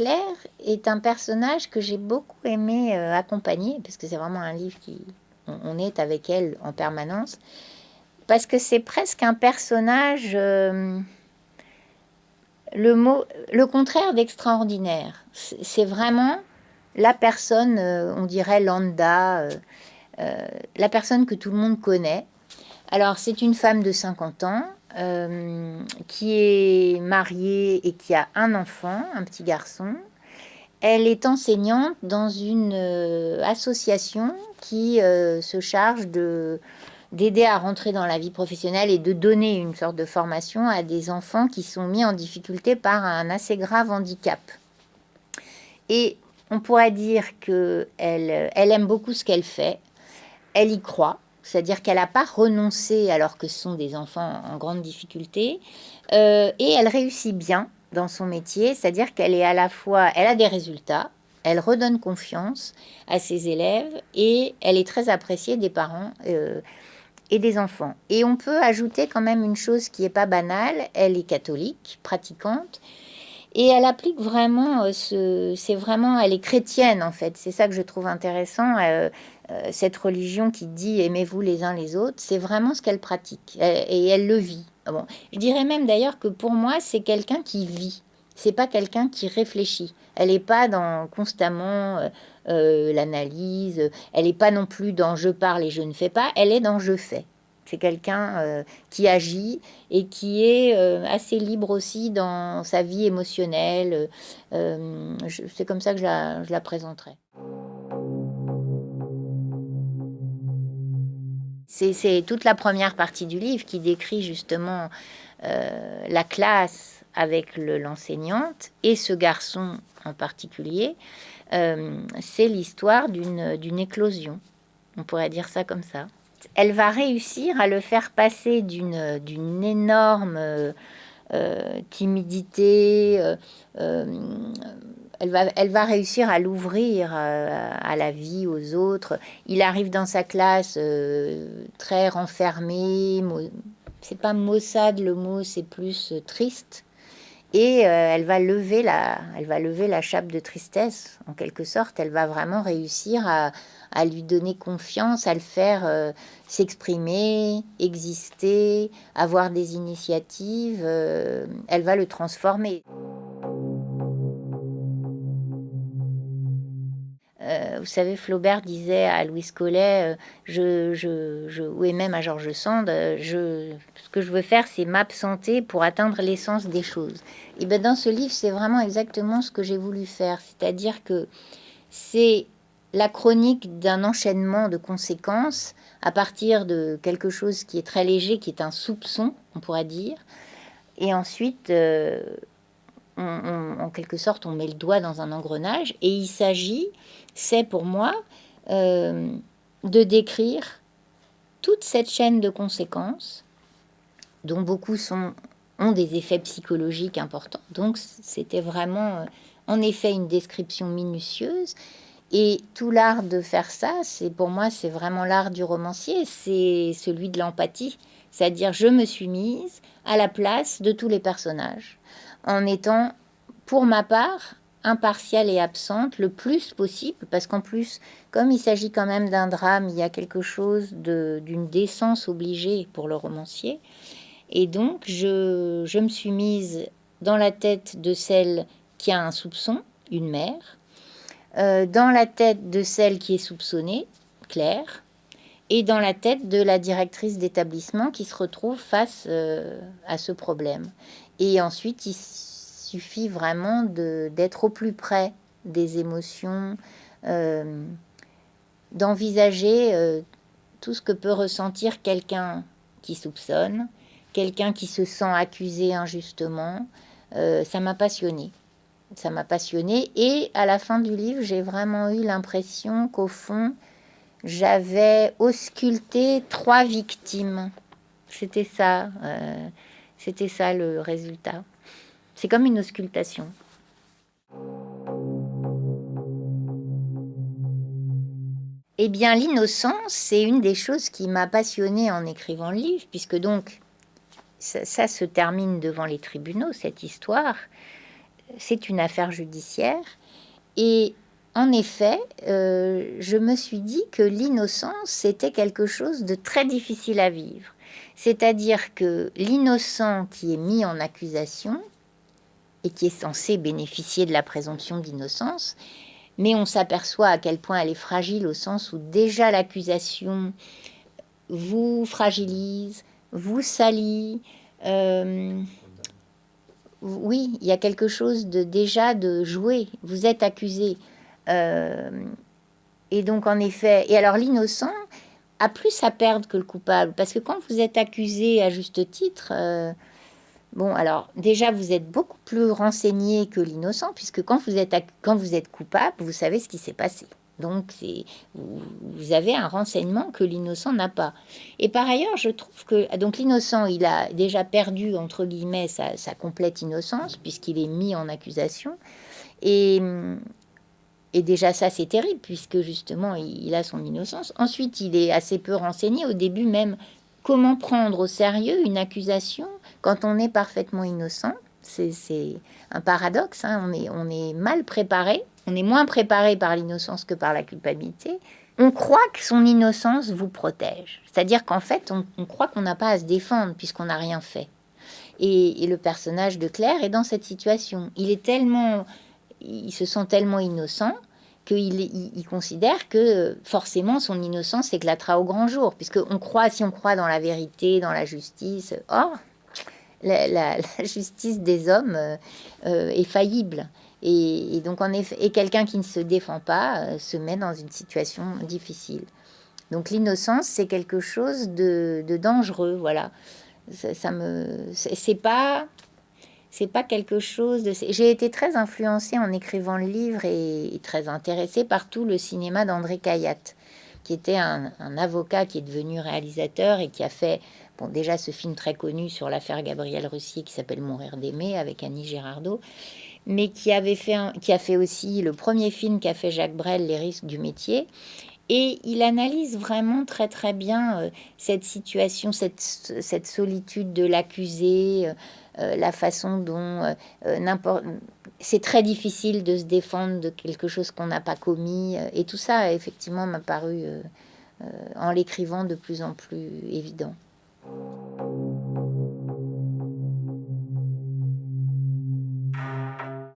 Claire est un personnage que j'ai beaucoup aimé euh, accompagner, parce que c'est vraiment un livre qui... On, est avec elle en permanence, parce que c'est presque un personnage... Euh, le, mot, le contraire d'extraordinaire. C'est vraiment la personne, euh, on dirait lambda, la personne que tout le monde connaît. Alors, c'est une femme de 50 ans, euh, qui est mariée et qui a un enfant, un petit garçon. Elle est enseignante dans une euh, association qui euh, se charge de d'aider à rentrer dans la vie professionnelle et de donner une sorte de formation à des enfants qui sont mis en difficulté par un assez grave handicap. Et on pourrait dire qu'elle elle aime beaucoup ce qu'elle fait, elle y croit, c'est-à-dire qu'elle n'a pas renoncé alors que ce sont des enfants en grande difficulté, euh, et elle réussit bien dans son métier, c'est-à-dire qu'elle est à la fois, elle a des résultats, elle redonne confiance à ses élèves et elle est très appréciée des parents euh, et des enfants. Et on peut ajouter quand même une chose qui n'est pas banale, elle est catholique, pratiquante, et elle applique vraiment euh, ce, c'est vraiment, elle est chrétienne en fait. C'est ça que je trouve intéressant. Cette religion qui dit aimez-vous les uns les autres, c'est vraiment ce qu'elle pratique et elle le vit. Bon, je dirais même d'ailleurs que pour moi, c'est quelqu'un qui vit. C'est pas quelqu'un qui réfléchit. Elle n'est pas dans constamment l'analyse. Elle n'est pas non plus dans je parle et je ne fais pas. Elle est dans je fais. C'est quelqu'un euh, qui agit et qui est euh, assez libre aussi dans sa vie émotionnelle. Euh, c'est comme ça que je la, je la présenterai. C'est toute la première partie du livre qui décrit justement la classe avec l'enseignante et ce garçon en particulier. c'est l'histoire d'une éclosion. On pourrait dire ça comme ça elle va réussir à le faire passer d'une énorme euh, euh, timidité. Euh, elle, va, elle va réussir à l'ouvrir à la vie, aux autres. Il arrive dans sa classe très renfermé. C'est pas maussade le mot, c'est plus triste. Et elle va lever la, elle va lever la chape de tristesse en quelque sorte. Elle va vraiment réussir à, lui donner confiance, à le faire euh, s'exprimer, exister, avoir des initiatives, euh, elle va le transformer. Vous savez, Flaubert disait à Louis Collet, je, je, je, ou même à Georges Sand, je, ce que je veux faire, c'est m'absenter pour atteindre l'essence des choses. Et bien dans ce livre, c'est vraiment exactement ce que j'ai voulu faire, c'est-à-dire que c'est la chronique d'un enchaînement de conséquences à partir de quelque chose qui est très léger, qui est un soupçon, on pourrait dire. Et ensuite, euh, en quelque sorte, on met le doigt dans un engrenage. Et il s'agit, c'est pour moi, euh, de décrire toute cette chaîne de conséquences, dont beaucoup ont des effets psychologiques importants. Donc, c'était vraiment, euh, en effet, une description minutieuse. Et tout l'art de faire ça, c'est pour moi, c'est vraiment l'art du romancier, c'est celui de l'empathie. C'est-à-dire, je me suis mise à la place de tous les personnages, en étant, pour ma part, impartiale et absente le plus possible, parce qu'en plus, comme il s'agit quand même d'un drame, il y a quelque chose d'une décence obligée pour le romancier. Et donc, je, je me suis mise dans la tête de celle qui a un soupçon, une mère, euh, dans la tête de celle qui est soupçonnée, Claire, et dans la tête de la directrice d'établissement qui se retrouve face euh, à ce problème. Et ensuite, il suffit vraiment d'être au plus près des émotions, euh, d'envisager tout ce que peut ressentir quelqu'un qui soupçonne, quelqu'un qui se sent accusé injustement. ça m'a passionné ça m'a passionné. Et à la fin du livre, j'ai vraiment eu l'impression qu'au fond, j'avais ausculté trois victimes. C'était ça, euh, c'était ça le résultat. C'est comme une auscultation. Eh bien, l'innocence, c'est une des choses qui m'a passionnée en écrivant le livre, puisque donc ça, se termine devant les tribunaux, cette histoire. c'est une affaire judiciaire. Et en effet, euh, je me suis dit que l'innocence, c'était quelque chose de très difficile à vivre. C'est-à-dire que l'innocent qui est mis en accusation et qui est censé bénéficier de la présomption d'innocence, mais on s'aperçoit à quel point elle est fragile au sens où déjà l'accusation vous fragilise, vous salit. Euh, oui, il y a quelque chose de déjà de jouer. Vous êtes accusé. Euh, et donc, en effet, et alors l'innocent a plus à perdre que le coupable, parce que quand vous êtes accusé à juste titre, euh, bon, alors déjà, vous êtes beaucoup plus renseigné que l'innocent, puisque quand vous êtes, quand vous êtes coupable, vous savez ce qui s'est passé. Donc, vous avez un renseignement que l'innocent n'a pas. Et par ailleurs, je trouve que donc l'innocent, il a déjà perdu, entre guillemets, sa, complète innocence, puisqu'il est mis en accusation. Et, et déjà ça, c'est terrible, puisque justement, il, a son innocence. Ensuite, il est assez peu renseigné. Au début même, comment prendre au sérieux une accusation quand on est parfaitement innocent? C'est un paradoxe, hein. on, est, on est mal préparé on est moins préparé par l'innocence que par la culpabilité, on croit que son innocence vous protège. C'est-à-dire qu'en fait, on, croit qu'on n'a pas à se défendre puisqu'on n'a rien fait. Et, le personnage de Claire est dans cette situation. Il est tellement, il se sent tellement innocent qu'il il, considère que forcément son innocence éclatera au grand jour, puisque on croit, si on croit dans la vérité, dans la justice, or la, justice des hommes euh, euh, est faillible. Et, donc, en effet, et quelqu'un qui ne se défend pas euh, se met dans une situation difficile. Donc, l'innocence, c'est quelque chose de, dangereux, voilà. Ça, me, c'est pas, c'est pas quelque chose de. J'ai été très influencée en écrivant le livre et, très intéressée par tout le cinéma d'André Cayatte, qui était un, avocat qui est devenu réalisateur et qui a fait, bon, déjà ce film très connu sur l'affaire Gabriel Russier qui s'appelle Mourir d'aimer avec Annie Girardot mais qui, avait fait qui a fait aussi le premier film qu'a fait Jacques Brel, Les risques du métier. Et il analyse vraiment très très bien euh, cette situation, cette, cette, solitude de l'accusé, euh, la façon dont n'importe c'est très difficile de se défendre de quelque chose qu'on n'a pas commis. et tout ça, effectivement, m'a paru, en l'écrivant, de plus en plus évident.